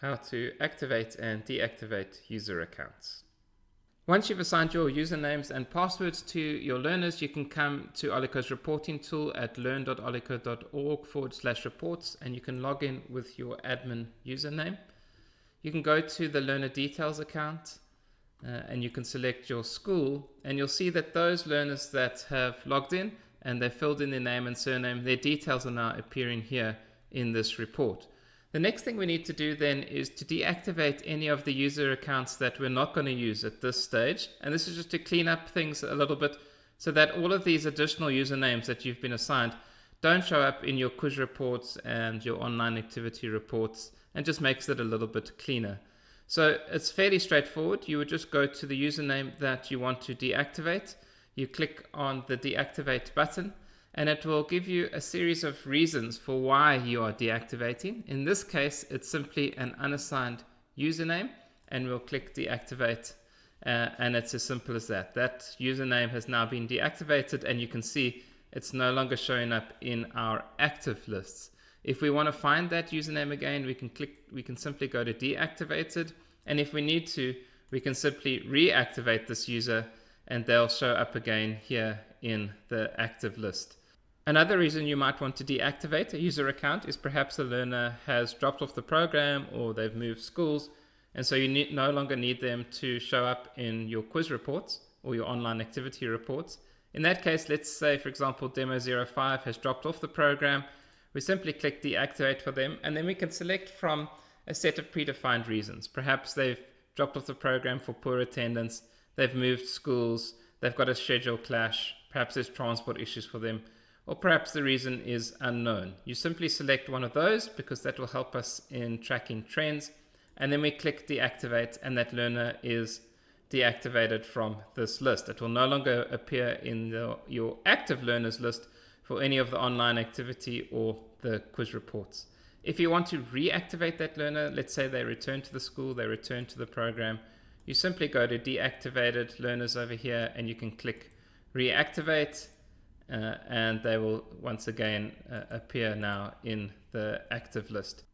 how to activate and deactivate user accounts. Once you've assigned your usernames and passwords to your learners, you can come to Olico's reporting tool at learn.olico.org forward slash reports and you can log in with your admin username. You can go to the learner details account uh, and you can select your school and you'll see that those learners that have logged in and they filled in their name and surname, their details are now appearing here in this report. The next thing we need to do then is to deactivate any of the user accounts that we're not going to use at this stage. And this is just to clean up things a little bit so that all of these additional usernames that you've been assigned don't show up in your quiz reports and your online activity reports and just makes it a little bit cleaner. So it's fairly straightforward. You would just go to the username that you want to deactivate. You click on the deactivate button and it will give you a series of reasons for why you are deactivating. In this case, it's simply an unassigned username and we'll click deactivate uh, and it's as simple as that. That username has now been deactivated and you can see it's no longer showing up in our active lists. If we want to find that username again, we can click, we can simply go to deactivated. And if we need to, we can simply reactivate this user and they'll show up again here in the active list. Another reason you might want to deactivate a user account is perhaps a learner has dropped off the program or they've moved schools and so you need, no longer need them to show up in your quiz reports or your online activity reports. In that case, let's say for example demo 05 has dropped off the program, we simply click deactivate for them and then we can select from a set of predefined reasons. Perhaps they've dropped off the program for poor attendance, they've moved schools, they've got a schedule clash, perhaps there's transport issues for them or perhaps the reason is unknown. You simply select one of those because that will help us in tracking trends. And then we click deactivate and that learner is deactivated from this list. It will no longer appear in the, your active learners list for any of the online activity or the quiz reports. If you want to reactivate that learner, let's say they return to the school, they return to the program, you simply go to deactivated learners over here and you can click reactivate uh, and they will once again uh, appear now in the active list.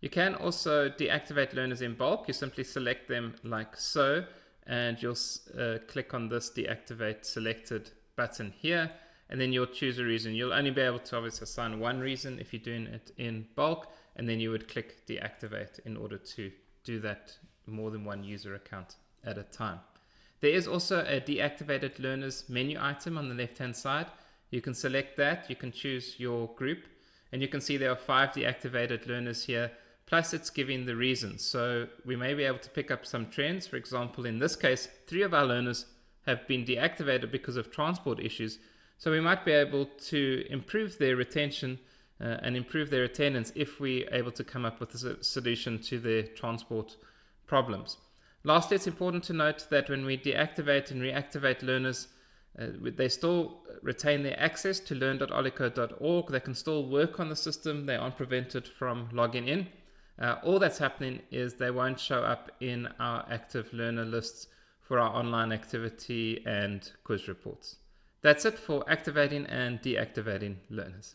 You can also deactivate learners in bulk. You simply select them like so, and you'll uh, click on this deactivate selected button here, and then you'll choose a reason. You'll only be able to obviously assign one reason if you're doing it in bulk, and then you would click deactivate in order to do that more than one user account at a time. There is also a deactivated learners menu item on the left hand side. You can select that, you can choose your group, and you can see there are five deactivated learners here, plus it's giving the reasons. So we may be able to pick up some trends. For example, in this case, three of our learners have been deactivated because of transport issues. So we might be able to improve their retention uh, and improve their attendance if we're able to come up with a solution to their transport problems. Lastly, it's important to note that when we deactivate and reactivate learners, uh, they still retain their access to learn.olico.org. They can still work on the system. They aren't prevented from logging in. Uh, all that's happening is they won't show up in our active learner lists for our online activity and quiz reports. That's it for activating and deactivating learners.